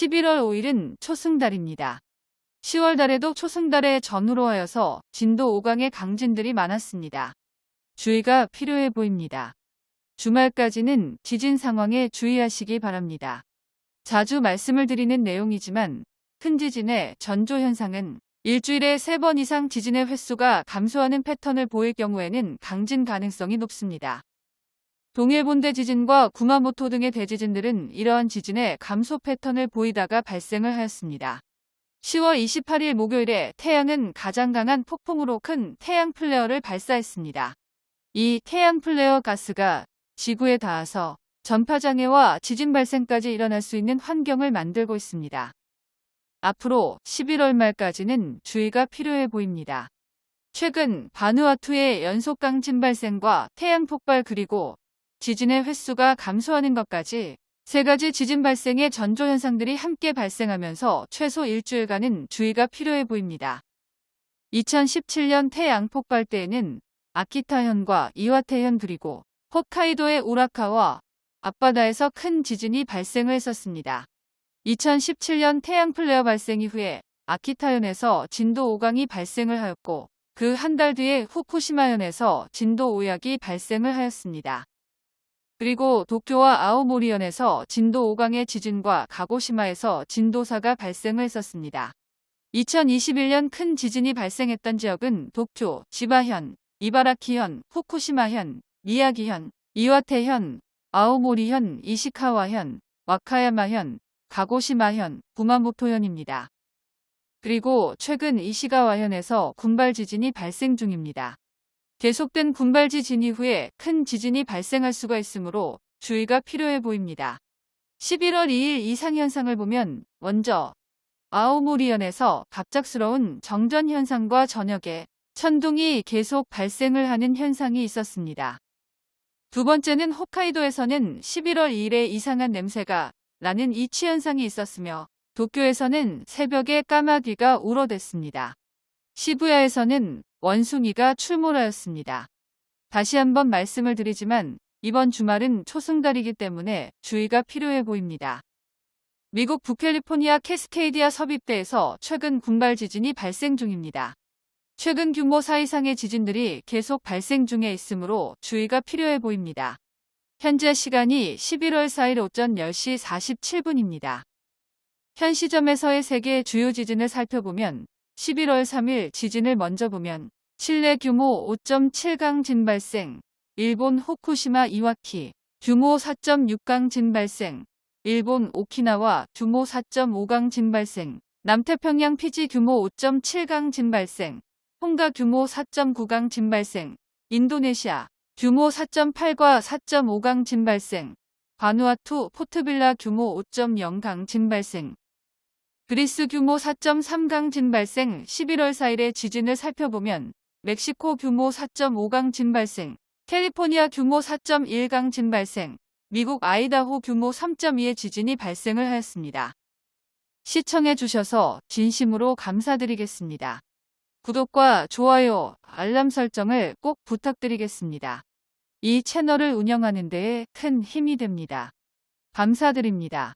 11월 5일은 초승달입니다. 10월 달에도 초승달에 전후로 하여서 진도 5강의 강진들이 많았습니다. 주의가 필요해 보입니다. 주말까지는 지진 상황에 주의하시기 바랍니다. 자주 말씀을 드리는 내용이지만 큰 지진의 전조 현상은 일주일에 3번 이상 지진의 횟수가 감소하는 패턴을 보일 경우에는 강진 가능성이 높습니다. 동일본대 지진과 구마모토 등의 대지진들은 이러한 지진의 감소 패턴을 보이다가 발생을 하였습니다. 10월 28일 목요일에 태양은 가장 강한 폭풍으로 큰 태양 플레어를 발사했습니다. 이 태양 플레어 가스가 지구에 닿아서 전파장애와 지진 발생까지 일어날 수 있는 환경을 만들고 있습니다. 앞으로 11월 말까지는 주의가 필요해 보입니다. 최근 바누아투의 연속 강진 발생과 태양 폭발 그리고 지진의 횟수가 감소하는 것까지 세 가지 지진 발생의 전조 현상들이 함께 발생하면서 최소 일주일간은 주의가 필요해 보입니다. 2017년 태양 폭발 때에는 아키타현과 이와테현 그리고 홋카이도의 우라카와 앞바다에서 큰 지진이 발생을 했었습니다. 2017년 태양 플레어 발생 이후에 아키타현에서 진도 5강이 발생을 하였고 그 한 달 뒤에 후쿠시마현에서 진도 5약이 발생을 하였습니다. 그리고 도쿄와 아오모리현에서 진도 5강의 지진과 가고시마에서 진도 4가 발생을 했었습니다. 2021년 큰 지진이 발생했던 지역은 도쿄, 지바현, 이바라키현, 후쿠시마현, 미야기현, 이와테현, 아오모리현, 이시카와현, 와카야마현, 가고시마현, 구마모토현입니다. 그리고 최근 이시가와현에서 군발 지진이 발생 중입니다. 계속된 군발 지 진 이 후에 큰 지진이 발생할 수가 있으므로 주의가 필요해 보입니다. 11월 2일 이상 현상을 보면 먼저 아오모리현에서 갑작스러운 정전 현상과 저녁에 천둥이 계속 발생을 하는 현상이 있었습니다. 두 번째는 홋카이도에서는 11월 2일에 이상한 냄새가 나는 이치 현상이 있었으며 도쿄에서는 새벽에 까마귀가 울어댔습니다. 시부야에서는 원숭이가 출몰하였습니다. 다시 한번 말씀을 드리지만 이번 주말은 초승달이기 때문에 주의가 필요해 보입니다. 미국 북캘리포니아 캐스케이디아 섭입대에서 최근 군발 지진이 발생 중입니다. 최근 규모 4 이상의 지진들이 계속 발생 중에 있으므로 주의가 필요해 보입니다. 현재 시간이 11월 4일 오전 10시 47분입니다. 현 시점에서의 세계 주요 지진을 살펴보면 11월 3일 지진을 먼저 보면 칠레 규모 5.7강 진 발생, 일본 호쿠시마 이와키 규모 4.6강 진 발생, 일본 오키나와 규모 4.5강 진 발생, 남태평양 피지 규모 5.7강 진 발생, 홍가 규모 4.9강 진 발생, 인도네시아 규모 4.8과 4.5강 진 발생, 바누아투 포트빌라 규모 5.0강 진 발생, 그리스 규모 4.3강 진 발생 11월 4일의 지진을 살펴보면 멕시코 규모 4.5강 진 발생, 캘리포니아 규모 4.1강 진 발생, 미국 아이다호 규모 3.2의 지진이 발생을 하였습니다. 시청해 주셔서 진심으로 감사드리겠습니다. 구독과 좋아요, 알람 설정을 꼭 부탁드리겠습니다. 이 채널을 운영하는 데에 큰 힘이 됩니다. 감사드립니다.